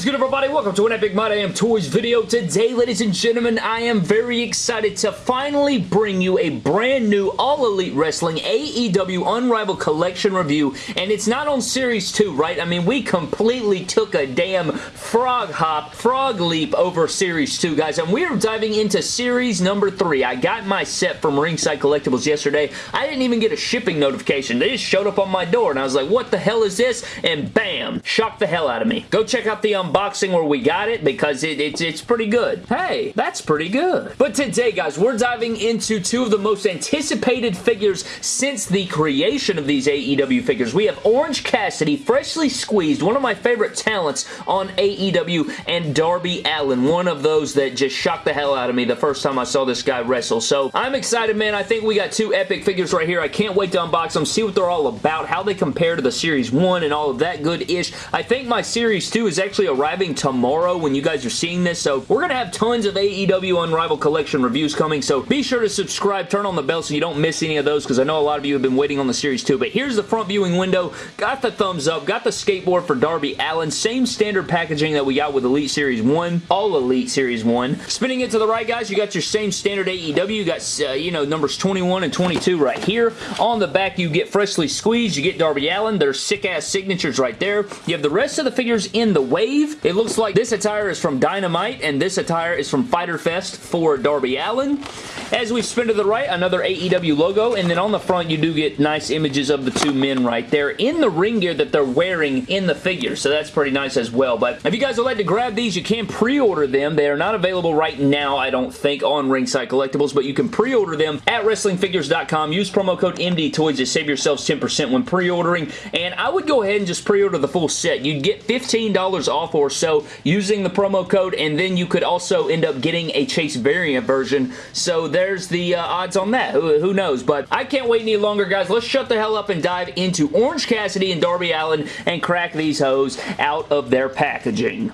is good everybody? Welcome to an Epic My Damn Toys video. Today, ladies and gentlemen, I am very excited to finally bring you a brand new All Elite Wrestling AEW Unrivaled Collection review, and it's not on Series 2, right? I mean, we completely took a damn frog hop, frog leap over Series 2, guys, and we're diving into Series number 3. I got my set from Ringside Collectibles yesterday. I didn't even get a shipping notification. They just showed up on my door, and I was like, what the hell is this? And bam! Shocked the hell out of me. Go check out the um, unboxing where we got it because it, it's, it's pretty good. Hey, that's pretty good. But today, guys, we're diving into two of the most anticipated figures since the creation of these AEW figures. We have Orange Cassidy, freshly squeezed, one of my favorite talents on AEW, and Darby Allin, one of those that just shocked the hell out of me the first time I saw this guy wrestle. So I'm excited, man. I think we got two epic figures right here. I can't wait to unbox them, see what they're all about, how they compare to the Series 1 and all of that good-ish. I think my Series 2 is actually arriving tomorrow when you guys are seeing this, so we're going to have tons of AEW Unrivaled Collection reviews coming, so be sure to subscribe, turn on the bell so you don't miss any of those, because I know a lot of you have been waiting on the Series too, but here's the front viewing window, got the thumbs up, got the skateboard for Darby Allin, same standard packaging that we got with Elite Series 1, all Elite Series 1. Spinning it to the right, guys, you got your same standard AEW, you got, uh, you know, numbers 21 and 22 right here. On the back, you get freshly squeezed, you get Darby Allin, there's sick-ass signatures right there. You have the rest of the figures in the wave. It looks like this attire is from Dynamite, and this attire is from Fyter Fest for Darby Allin. As we spin to the right, another AEW logo, and then on the front, you do get nice images of the two men right there in the ring gear that they're wearing in the figure, so that's pretty nice as well. But if you guys would like to grab these, you can pre-order them. They are not available right now, I don't think, on Ringside Collectibles, but you can pre-order them at WrestlingFigures.com. Use promo code MDTOYS to save yourselves 10% when pre-ordering, and I would go ahead and just pre-order the full set. You'd get $15 off or so using the promo code, and then you could also end up getting a Chase variant version, so there's the uh, odds on that. Who, who knows? But I can't wait any longer, guys. Let's shut the hell up and dive into Orange Cassidy and Darby Allin and crack these hoes out of their packaging.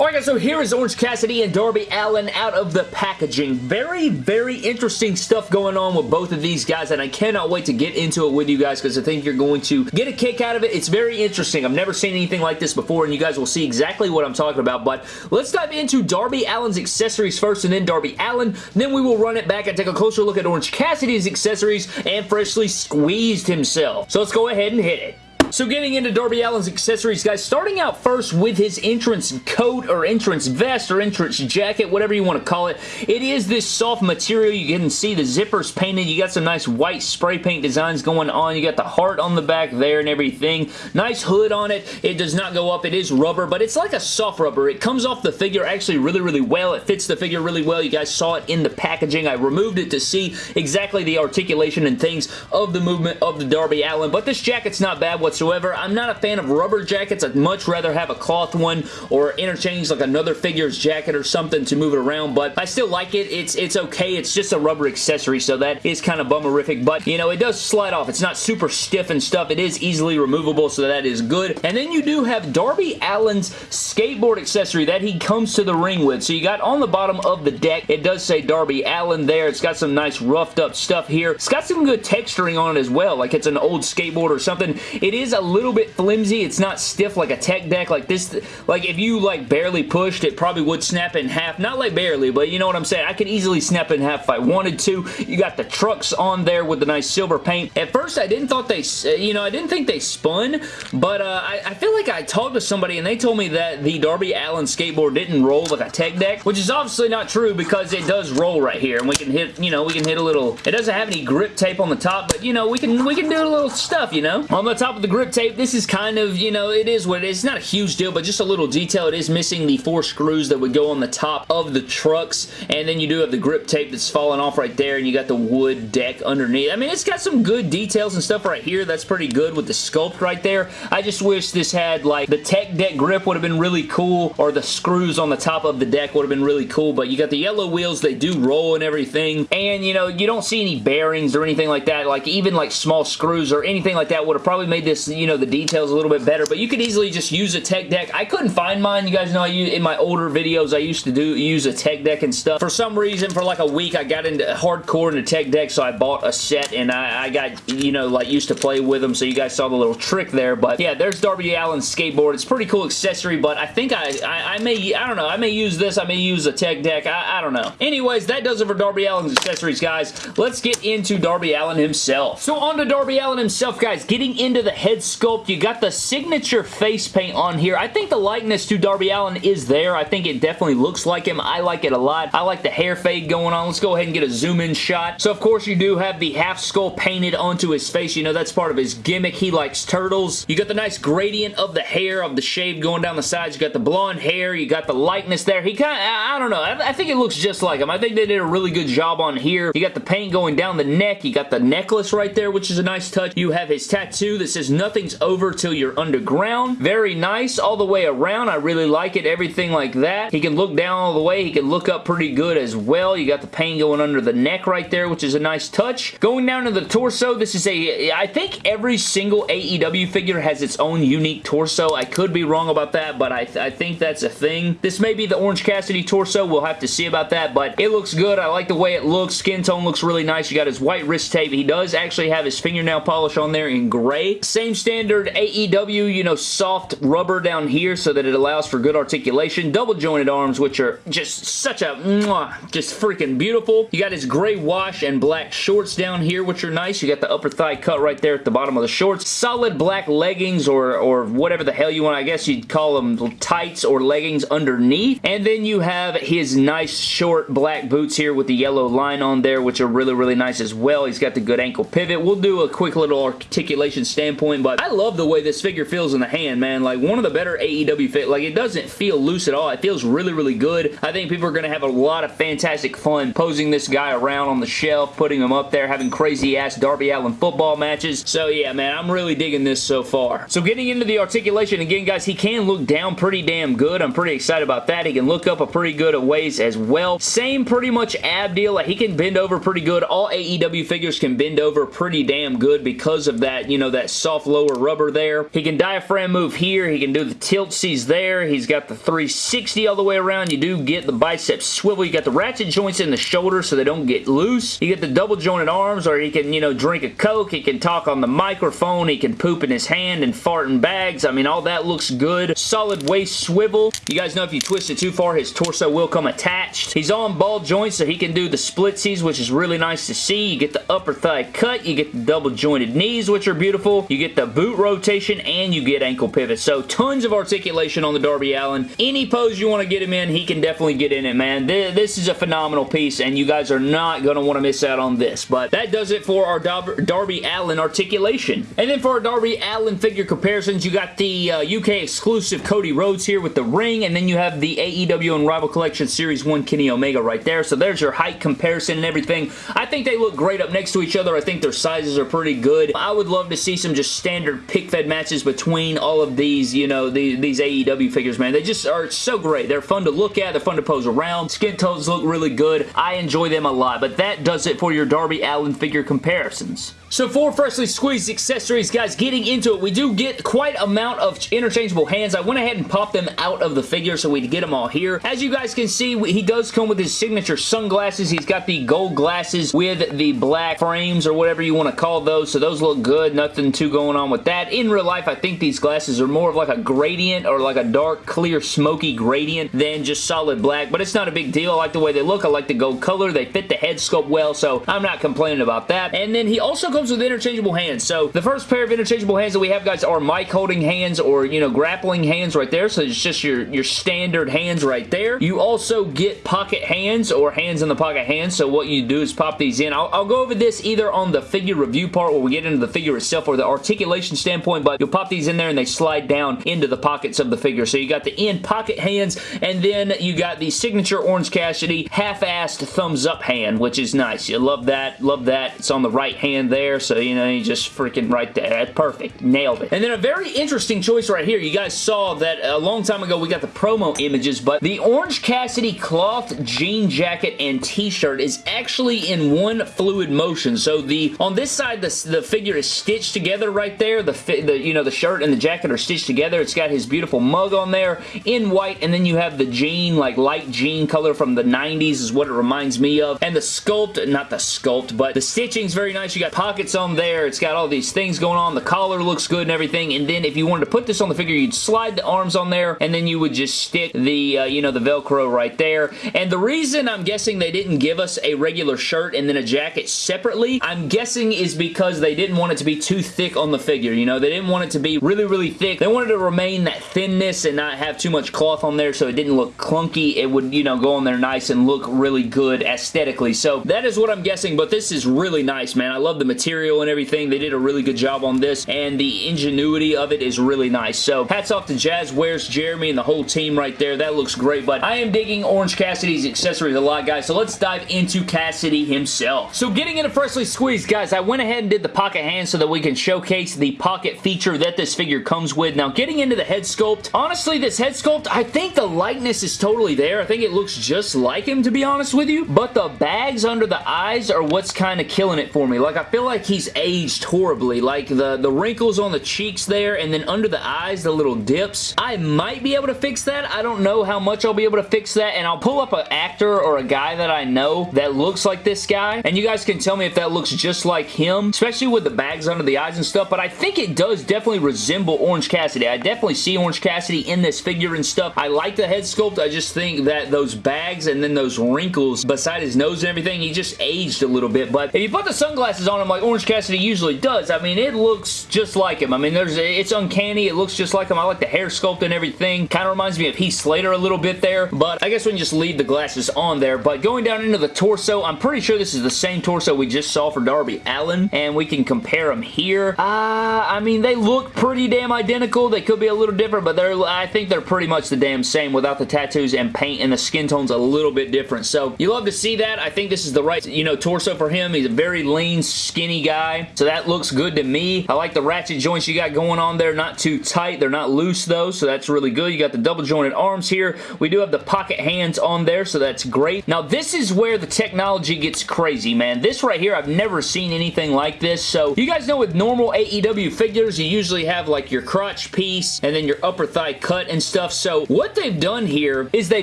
Alright guys, so here is Orange Cassidy and Darby Allin out of the packaging. Very, very interesting stuff going on with both of these guys, and I cannot wait to get into it with you guys because I think you're going to get a kick out of it. It's very interesting. I've never seen anything like this before, and you guys will see exactly what I'm talking about, but let's dive into Darby Allin's accessories first, and then Darby Allin. Then we will run it back and take a closer look at Orange Cassidy's accessories and freshly squeezed himself. So let's go ahead and hit it. So getting into Darby Allin's accessories, guys, starting out first with his entrance coat or entrance vest or entrance jacket, whatever you want to call it. It is this soft material. You can see the zippers painted. You got some nice white spray paint designs going on. You got the heart on the back there and everything. Nice hood on it. It does not go up. It is rubber, but it's like a soft rubber. It comes off the figure actually really, really well. It fits the figure really well. You guys saw it in the packaging. I removed it to see exactly the articulation and things of the movement of the Darby Allin, but this jacket's not bad whatsoever whatsoever. I'm not a fan of rubber jackets. I'd much rather have a cloth one or interchange like another figure's jacket or something to move it around, but I still like it. It's, it's okay. It's just a rubber accessory, so that is kind of bummerific, but, you know, it does slide off. It's not super stiff and stuff. It is easily removable, so that is good. And then you do have Darby Allin's skateboard accessory that he comes to the ring with. So you got on the bottom of the deck, it does say Darby Allin there. It's got some nice roughed up stuff here. It's got some good texturing on it as well, like it's an old skateboard or something. It is a little bit flimsy. It's not stiff like a tech deck. Like this, like if you like barely pushed, it probably would snap in half. Not like barely, but you know what I'm saying. I could easily snap in half if I wanted to. You got the trucks on there with the nice silver paint. At first, I didn't thought they, you know, I didn't think they spun, but uh, I, I feel like I talked to somebody and they told me that the Darby Allin skateboard didn't roll like a tech deck, which is obviously not true because it does roll right here, and we can hit, you know, we can hit a little, it doesn't have any grip tape on the top, but you know, we can, we can do a little stuff, you know. On the top of the grip tape, this is kind of, you know, it is what it is. It's not a huge deal, but just a little detail. It is missing the four screws that would go on the top of the trucks, and then you do have the grip tape that's falling off right there, and you got the wood deck underneath. I mean, it's got some good details and stuff right here. That's pretty good with the sculpt right there. I just wish this had, like, the tech deck grip would have been really cool, or the screws on the top of the deck would have been really cool, but you got the yellow wheels. They do roll and everything, and, you know, you don't see any bearings or anything like that. Like, even, like, small screws or anything like that would have probably made this you know, the details a little bit better, but you could easily just use a tech deck. I couldn't find mine. You guys know I use, in my older videos, I used to do use a tech deck and stuff. For some reason, for like a week, I got into hardcore into tech deck, so I bought a set and I, I got, you know, like used to play with them, so you guys saw the little trick there, but yeah, there's Darby Allin's skateboard. It's pretty cool accessory, but I think I, I, I may, I don't know, I may use this, I may use a tech deck, I, I don't know. Anyways, that does it for Darby Allin's accessories, guys. Let's get into Darby Allin himself. So on to Darby Allin himself, guys. Getting into the head sculpt, you got the signature face paint on here. I think the likeness to Darby Allin is there. I think it definitely looks like him. I like it a lot. I like the hair fade going on. Let's go ahead and get a zoom in shot. So of course you do have the half skull painted onto his face. You know that's part of his gimmick. He likes turtles. You got the nice gradient of the hair of the shave going down the sides. You got the blonde hair. You got the likeness there. He kind of, I, I don't know. I, I think it looks just like him. I think they did a really good job on here. You got the paint going down the neck. You got the necklace right there, which is a nice touch. You have his tattoo that says nothing's over till you're underground. Very nice all the way around. I really like it. Everything like that. He can look down all the way. He can look up pretty good as well. You got the paint going under the neck right there, which is a nice touch. Going down to the torso, this is a, I think every single AEW figure has its own unique torso. I could be wrong about that, but I, th I think that's a thing. This may be the Orange Cassidy torso. We'll have to see about that, but it looks good. I like the way it looks. Skin tone looks really nice. You got his white wrist tape. He does actually have his fingernail polish on there in gray. Same standard AEW, you know, soft rubber down here so that it allows for good articulation. Double jointed arms, which are just such a, mwah, just freaking beautiful. You got his gray wash and black shorts down here, which are nice. You got the upper thigh cut right there at the bottom of the shorts. Solid black leggings or, or whatever the hell you want. I guess you'd call them tights or leggings underneath. And then you have his nice short black boots here with the yellow line on there, which are really, really nice as well. He's got the good ankle pivot. We'll do a quick little articulation standpoint, but I love the way this figure feels in the hand, man. Like, one of the better AEW fit. Like, it doesn't feel loose at all. It feels really, really good. I think people are going to have a lot of fantastic fun posing this guy around on the shelf, putting him up there, having crazy-ass Darby Allin football matches. So, yeah, man, I'm really digging this so far. So, getting into the articulation, again, guys, he can look down pretty damn good. I'm pretty excited about that. He can look up a pretty good ways as well. Same pretty much ab deal. Like, he can bend over pretty good. All AEW figures can bend over pretty damn good because of that, you know, that soft lower rubber there. He can diaphragm move here. He can do the tilt sees there. He's got the 360 all the way around. You do get the bicep swivel. You got the ratchet joints in the shoulder so they don't get loose. You get the double jointed arms or he can, you know, drink a Coke. He can talk on the microphone. He can poop in his hand and fart in bags. I mean, all that looks good. Solid waist swivel. You guys know if you twist it too far, his torso will come attached. He's on ball joints so he can do the splitsies, which is really nice to see. You get the upper thigh cut. You get the double jointed knees, which are beautiful. You get the boot rotation and you get ankle pivots. So tons of articulation on the Darby Allin. Any pose you want to get him in, he can definitely get in it, man. This is a phenomenal piece and you guys are not going to want to miss out on this. But that does it for our Darby Allin articulation. And then for our Darby Allin figure comparisons, you got the uh, UK exclusive Cody Rhodes here with the ring and then you have the AEW Unrivaled Collection Series 1 Kenny Omega right there. So there's your height comparison and everything. I think they look great up next to each other. I think their sizes are pretty good. I would love to see some just standard pick-fed matches between all of these, you know, the, these AEW figures, man. They just are so great. They're fun to look at. They're fun to pose around. Skin tones look really good. I enjoy them a lot, but that does it for your Darby Allin figure comparisons. So for freshly squeezed accessories, guys, getting into it, we do get quite amount of interchangeable hands. I went ahead and popped them out of the figure so we get them all here. As you guys can see, he does come with his signature sunglasses. He's got the gold glasses with the black frames or whatever you want to call those, so those look good. Nothing too going on with that. In real life, I think these glasses are more of like a gradient or like a dark, clear, smoky gradient than just solid black, but it's not a big deal. I like the way they look. I like the gold color. They fit the head sculpt well, so I'm not complaining about that. And then he also comes with interchangeable hands. So the first pair of interchangeable hands that we have, guys, are mic holding hands or, you know, grappling hands right there. So it's just your, your standard hands right there. You also get pocket hands or hands in the pocket hands. So what you do is pop these in. I'll, I'll go over this either on the figure review part where we get into the figure itself or the articulation standpoint, but you'll pop these in there and they slide down into the pockets of the figure. So you got the in pocket hands and then you got the signature Orange Cassidy half-assed thumbs up hand, which is nice. You love that. Love that. It's on the right hand there. So, you know, you just freaking right there. That's perfect. Nailed it. And then a very interesting choice right here. You guys saw that a long time ago we got the promo images, but the Orange Cassidy cloth jean jacket and t-shirt is actually in one fluid motion. So the on this side, the, the figure is stitched together right right there. The, the you know the shirt and the jacket are stitched together. It's got his beautiful mug on there in white, and then you have the jean, like light jean color from the 90s is what it reminds me of. And the sculpt, not the sculpt, but the stitching's very nice. You got pockets on there. It's got all these things going on. The collar looks good and everything. And then if you wanted to put this on the figure, you'd slide the arms on there, and then you would just stick the, uh, you know, the Velcro right there. And the reason I'm guessing they didn't give us a regular shirt and then a jacket separately, I'm guessing is because they didn't want it to be too thick on the figure. You know, they didn't want it to be really, really thick. They wanted to remain that thinness and not have too much cloth on there so it didn't look clunky. It would, you know, go on there nice and look really good aesthetically. So that is what I'm guessing, but this is really nice, man. I love the material and everything. They did a really good job on this, and the ingenuity of it is really nice. So hats off to Jazwares, Jeremy, and the whole team right there. That looks great, but I am digging Orange Cassidy's accessories a lot, guys, so let's dive into Cassidy himself. So getting into Freshly Squeezed, guys, I went ahead and did the pocket hand so that we can showcase the pocket feature that this figure comes with. Now, getting into the head sculpt, honestly, this head sculpt, I think the likeness is totally there. I think it looks just like him, to be honest with you, but the bags under the eyes are what's kind of killing it for me. Like, I feel like he's aged horribly. Like, the, the wrinkles on the cheeks there, and then under the eyes, the little dips. I might be able to fix that. I don't know how much I'll be able to fix that, and I'll pull up an actor or a guy that I know that looks like this guy, and you guys can tell me if that looks just like him, especially with the bags under the eyes and stuff, but I think it does definitely resemble Orange Cassidy. I definitely see Orange Cassidy in this figure and stuff. I like the head sculpt. I just think that those bags and then those wrinkles beside his nose and everything, he just aged a little bit, but if you put the sunglasses on him like Orange Cassidy usually does, I mean, it looks just like him. I mean, there's it's uncanny. It looks just like him. I like the hair sculpt and everything. Kind of reminds me of Heath Slater a little bit there, but I guess we can just leave the glasses on there, but going down into the torso, I'm pretty sure this is the same torso we just saw for Darby Allin. and we can compare them here. Uh, I mean, they look pretty damn identical. They could be a little different, but they're I think they're pretty much the damn same without the tattoos and paint and the skin tone's a little bit different. So you love to see that. I think this is the right, you know, torso for him. He's a very lean, skinny guy, so that looks good to me. I like the ratchet joints you got going on there. Not too tight. They're not loose, though, so that's really good. You got the double jointed arms here. We do have the pocket hands on there, so that's great. Now, this is where the technology gets crazy, man. This right here, I've never seen anything like this, so you guys know with normal AEW figures, you usually have like your crotch piece and then your upper thigh cut and stuff, so what they've done here is they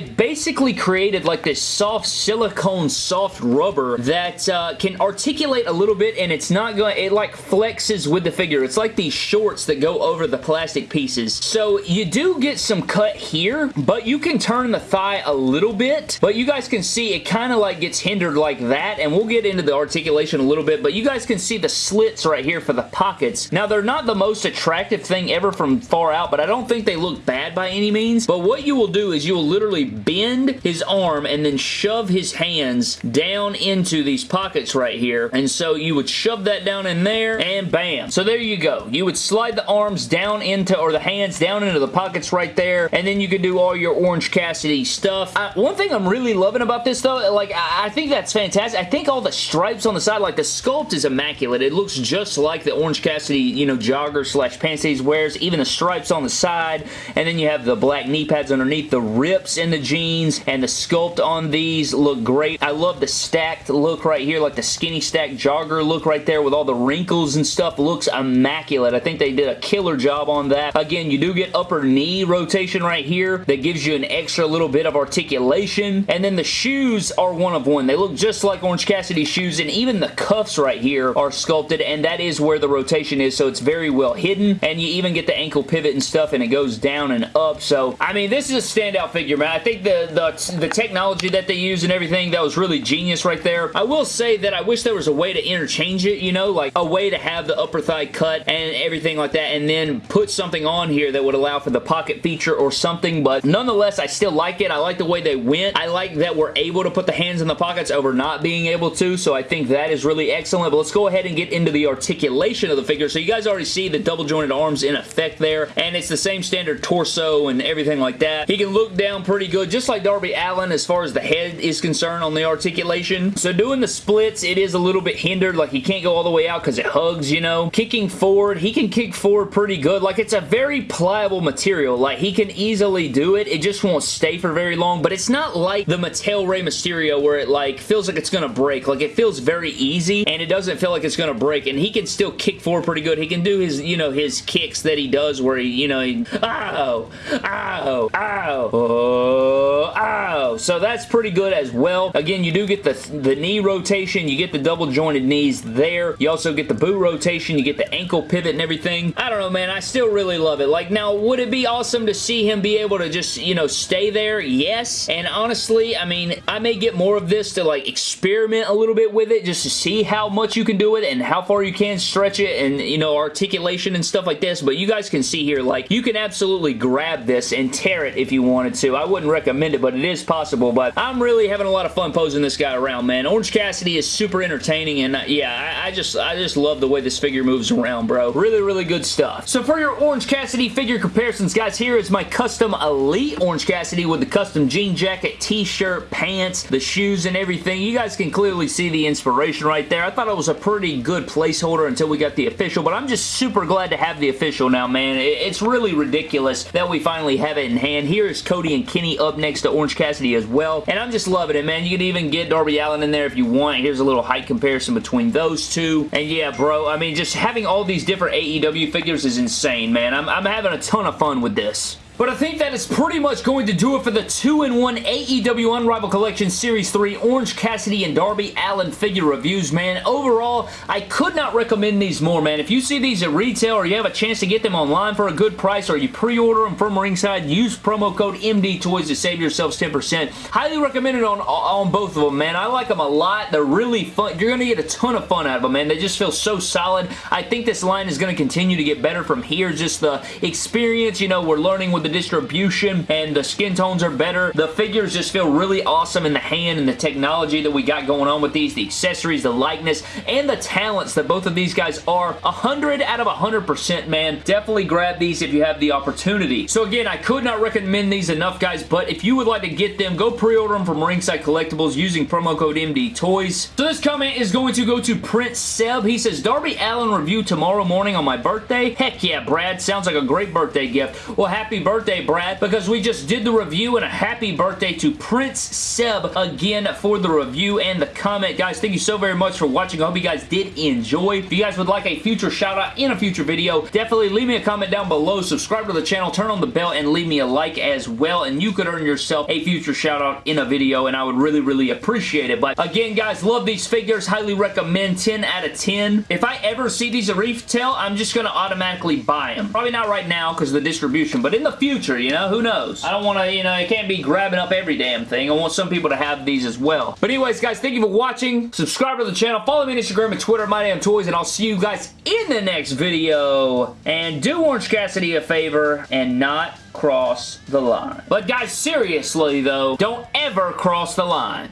basically created like this soft silicone soft rubber that uh, can articulate a little bit and it's not going it like flexes with the figure. It's like these shorts that go over the plastic pieces. So you do get some cut here, but you can turn the thigh a little bit, but you guys can see it kind of like gets hindered like that, and we'll get into the articulation a little bit, but you guys can see the slits right here for the pockets. Now, they're not the most attractive thing ever from far out, but I don't think they look bad by any means, but what you will do is you will literally bend his arm and then shove his hands down into these pockets right here, and so you would shove that down in there, and bam. So there you go. You would slide the arms down into, or the hands down into the pockets right there, and then you could do all your Orange Cassidy stuff. I, one thing I'm really loving about this though, like I, I think that's fantastic. I think all the stripes on the side, like the sculpt is immaculate. It looks just like the Orange Cassidy, you know, jogger slash pants he wears. Even the stripes on the side, and then you have the black knee pads underneath. The rips in the jeans and the sculpt on these look great. I love the stacked look right here, like the skinny stack jogger look right there with all the wrinkles and stuff. Looks immaculate. I think they did a killer job on that. Again, you do get upper knee rotation right here that gives you an extra little bit of articulation. And then the shoes are one of one. They look just like Orange Cassidy shoes and even the cuffs right here are sculpted and that is where the rotation is so it's very well hidden and you even get the ankle pivot and stuff and it goes down and up. So, I mean, this is a standout figure, man. I think the, the, the technology that they use and everything, that was really genius right there. I will say that I wish there was a way to interchange it, you know, like a way to have the upper thigh cut and everything like that and then put something on here that would allow for the pocket feature or something, but nonetheless, I still like it. I like the way they went. I like that we're able to put the hands in the pockets over not being able to, so I think that is really excellent, but let's go ahead and get into the articulation of the figure. So you guys already see the double jointed arms in effect there, and it's the same standard torso and everything like that. He can look down pretty good, just like Darby Allin as far as the head is concerned on the articulation. So doing the splits, it is a little bit hindered, like he can't go all the way out because it hugs, you know. Kicking forward, he can kick forward pretty good. Like it's a very pliable material. Like he can easily do it. It just won't stay for very long, but it's not like the Mattel Rey Mysterio where it like feels like it's gonna break. Like it feels very easy and it doesn't feel like it's gonna break and he can still kick forward pretty pretty good. He can do his, you know, his kicks that he does where he, you know, he, ow, ow, ow, oh, ow. So that's pretty good as well. Again, you do get the, the knee rotation. You get the double jointed knees there. You also get the boot rotation. You get the ankle pivot and everything. I don't know, man. I still really love it. Like, now, would it be awesome to see him be able to just, you know, stay there? Yes. And honestly, I mean, I may get more of this to, like, experiment a little bit with it just to see how much you can do it and how far you can stretch it and, you know, articulation and stuff like this. But you guys can see here, like, you can absolutely grab this and tear it if you wanted to. I wouldn't recommend it, but it is possible. But I'm really having a lot of fun posing this guy around, man. Orange Cassidy is super entertaining, and uh, yeah, I, I just I just love the way this figure moves around, bro. Really, really good stuff. So for your Orange Cassidy figure comparisons, guys, here is my custom Elite Orange Cassidy with the custom jean jacket, t-shirt, pants, the shoes, and everything. You guys can clearly see the inspiration right there. I thought it was a pretty good placeholder until we got the official, but I'm just super glad to have the official now, man. It's really ridiculous that we finally have it in hand. Here is Cody and Kenny up next to Orange Cassidy as well, and I'm just loving it, man. You can even get Darby Allin in there if you want. Here's a little height comparison between those two, and yeah, bro, I mean, just having all these different AEW figures is insane, man. I'm, I'm having a ton of fun with this. But I think that is pretty much going to do it for the 2-in-1 AEW Unrivaled Collection Series 3 Orange Cassidy and Darby Allin figure reviews, man. Overall, I could not recommend these more, man. If you see these at retail or you have a chance to get them online for a good price or you pre-order them from Ringside, use promo code MDTOYS to save yourselves 10%. Highly recommended on, on both of them, man. I like them a lot. They're really fun. You're going to get a ton of fun out of them, man. They just feel so solid. I think this line is going to continue to get better from here. Just the experience, you know, we're learning with the distribution and the skin tones are better. The figures just feel really awesome in the hand and the technology that we got going on with these, the accessories, the likeness, and the talents that both of these guys are. 100 out of 100%, man. Definitely grab these if you have the opportunity. So again, I could not recommend these enough, guys, but if you would like to get them, go pre-order them from Ringside Collectibles using promo code MDTOYS. So this comment is going to go to Prince Seb. He says, Darby Allin review tomorrow morning on my birthday? Heck yeah, Brad. Sounds like a great birthday gift. Well, happy birthday, Brad, because we just did the review and a happy birthday to Prince Seb again for the review and the comment. Guys, thank you so very much for watching. I hope you guys did enjoy. If you guys would like a future shout out in a future video, definitely leave me a comment down below. Subscribe to the channel, turn on the bell, and leave me a like as well, and you could earn yourself a future shout out in a video, and I would really, really appreciate it. But again, guys, love these figures. Highly recommend 10 out of 10. If I ever see these at retail, I'm just going to automatically buy them. Probably not right now because of the distribution, but in the future, you know, who knows? I don't want to, you know, you can't be grabbing up every damn thing. I want some people to have these as well. But anyways, guys, thank you for watching. Subscribe to the channel. Follow me on Instagram and Twitter, My Damn Toys, and I'll see you guys in the next video. And do Orange Cassidy a favor and not cross the line. But guys, seriously though, don't ever cross the line.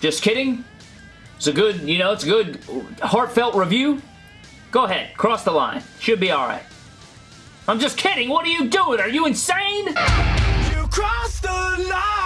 Just kidding. It's a good, you know, it's a good heartfelt review. Go ahead, cross the line. Should be alright. I'm just kidding. What are you doing? Are you insane? You crossed the line.